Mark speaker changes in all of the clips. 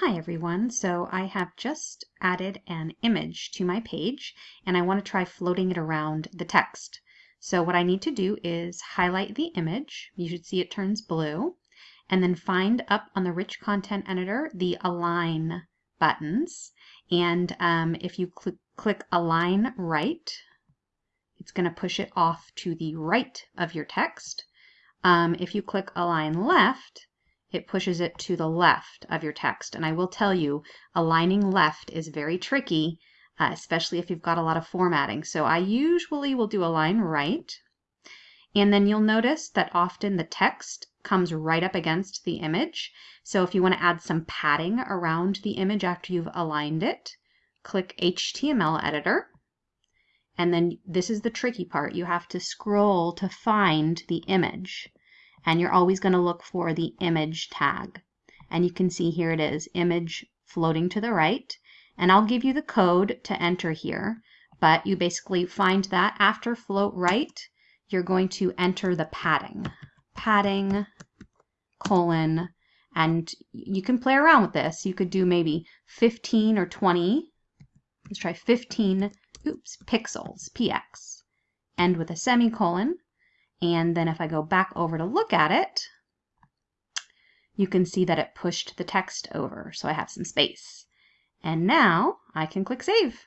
Speaker 1: Hi everyone, so I have just added an image to my page and I want to try floating it around the text. So what I need to do is highlight the image, you should see it turns blue, and then find up on the rich content editor the align buttons and um, if you cl click align right, it's going to push it off to the right of your text. Um, if you click align left, it pushes it to the left of your text. And I will tell you, aligning left is very tricky, uh, especially if you've got a lot of formatting. So I usually will do align right. And then you'll notice that often the text comes right up against the image. So if you want to add some padding around the image after you've aligned it, click HTML editor. And then this is the tricky part. You have to scroll to find the image and you're always going to look for the image tag. And you can see here it is, image floating to the right. And I'll give you the code to enter here, but you basically find that after float right, you're going to enter the padding. Padding, colon, and you can play around with this. You could do maybe 15 or 20. Let's try 15, oops, pixels, px. End with a semicolon. And then if I go back over to look at it, you can see that it pushed the text over. So I have some space. And now I can click Save.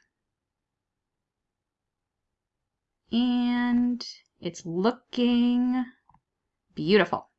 Speaker 1: And it's looking beautiful.